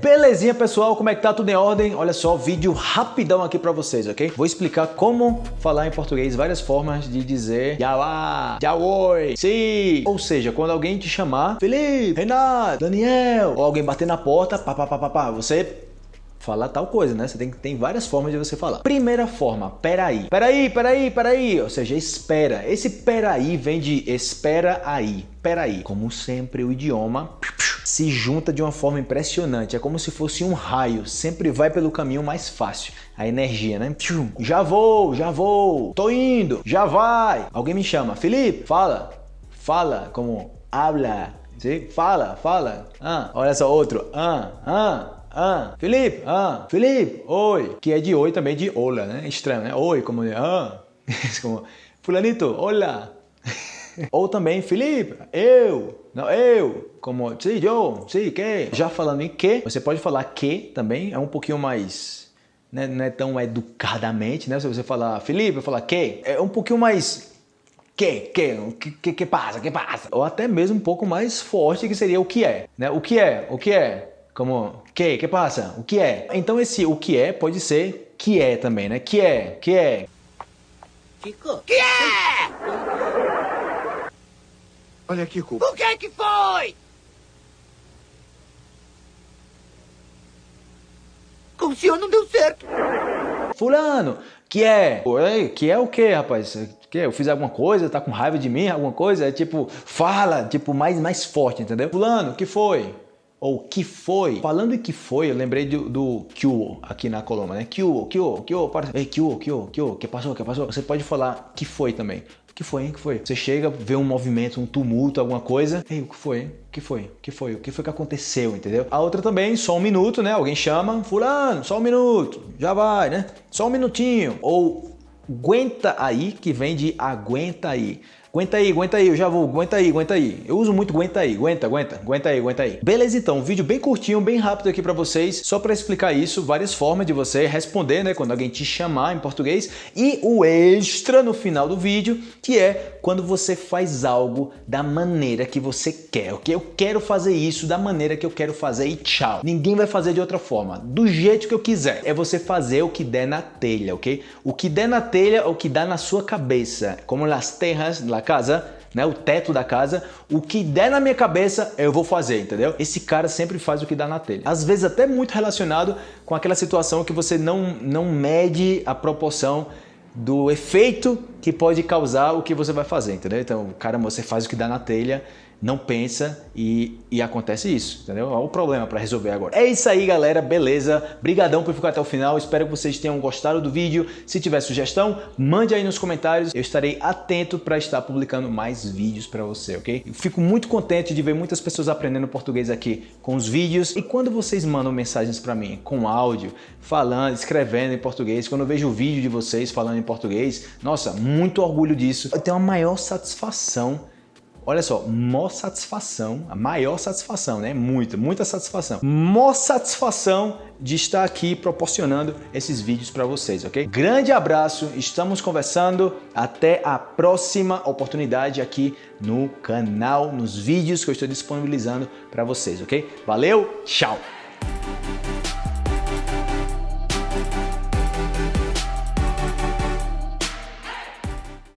Belezinha, pessoal? Como é que tá? Tudo em ordem? Olha só, vídeo rapidão aqui pra vocês, ok? Vou explicar como falar em português, várias formas de dizer Yauá, oi, sim. Ou seja, quando alguém te chamar Felipe, Renato, Daniel, ou alguém bater na porta, pá, pá, pá, pá, pá, você falar tal coisa, né? Você tem, tem várias formas de você falar. Primeira forma, peraí. Peraí, peraí, peraí. Ou seja, espera. Esse peraí vem de espera aí. Peraí. Como sempre, o idioma se junta de uma forma impressionante. É como se fosse um raio. Sempre vai pelo caminho mais fácil. A energia, né? Já vou, já vou. Tô indo. Já vai. Alguém me chama. Felipe, fala. Fala como habla. Fala, fala. Ah, olha só, outro. Ah, ah. Ah, Felipe, ah, Felipe, oi. Que é de oi também de olá, né? Estranho, né? Oi, como ah. como, fulanito, olá. Ou também, Felipe, eu, não, eu, como, sim, eu, sim, que. Já falando em que, você pode falar que também, é um pouquinho mais, né, não é tão educadamente, né? Se você falar Felipe, eu falar que, é um pouquinho mais que, que, que, que passa, que passa. Ou até mesmo um pouco mais forte que seria o que é, né? O que é, o que é, como, que, que passa? O que é? Então esse o que é pode ser que é também, né? Que é, que é. Kiko? Que é? Olha, Kiko. O que é que foi? Com o senhor não deu certo. Fulano, que é? Oi, que é o que, rapaz? Que eu fiz alguma coisa, tá com raiva de mim, alguma coisa? É tipo, fala, tipo, mais, mais forte, entendeu? Fulano, que foi? ou que foi. Falando em que foi, eu lembrei do, do Kyo aqui na Colômbia, né? Kyo, Kyo, Kyo, para. Ei, Kyo, Kyo, Kyo, que passou, que passou? Você pode falar que foi também. Que foi, hein? que foi? Você chega, vê um movimento, um tumulto, alguma coisa. Ei, o que foi, hein? O que foi? O que foi? O que foi que aconteceu, entendeu? A outra também, só um minuto, né? Alguém chama, fulano, só um minuto, já vai, né? Só um minutinho. Ou aguenta aí, que vem de aguenta aí. Aguenta aí, aguenta aí, eu já vou, aguenta aí, aguenta aí. Eu uso muito aguenta aí, aguenta, aguenta, aguenta aí, aguenta aí. Beleza então, um vídeo bem curtinho, bem rápido aqui para vocês, só para explicar isso, várias formas de você responder, né, quando alguém te chamar em português e o extra no final do vídeo, que é quando você faz algo da maneira que você quer, ok? Eu quero fazer isso da maneira que eu quero fazer e tchau. Ninguém vai fazer de outra forma, do jeito que eu quiser. É você fazer o que der na telha, ok? O que der na telha é o que dá na sua cabeça, como las terras, la casa, né, o teto da casa, o que der na minha cabeça eu vou fazer, entendeu? Esse cara sempre faz o que dá na telha. Às vezes até muito relacionado com aquela situação que você não, não mede a proporção do efeito que pode causar o que você vai fazer, entendeu? Então, cara, você faz o que dá na telha não pensa e, e acontece isso, entendeu? Olha o problema para resolver agora. É isso aí, galera, beleza? Brigadão por ficar até o final, espero que vocês tenham gostado do vídeo. Se tiver sugestão, mande aí nos comentários, eu estarei atento para estar publicando mais vídeos para você, ok? Fico muito contente de ver muitas pessoas aprendendo português aqui com os vídeos e quando vocês mandam mensagens para mim com áudio, falando, escrevendo em português, quando eu vejo o vídeo de vocês falando em português, nossa, muito orgulho disso. Eu tenho a maior satisfação Olha só, maior satisfação, a maior satisfação, né? Muita, muita satisfação. Maior satisfação de estar aqui proporcionando esses vídeos para vocês, ok? Grande abraço, estamos conversando, até a próxima oportunidade aqui no canal, nos vídeos que eu estou disponibilizando para vocês, ok? Valeu, tchau!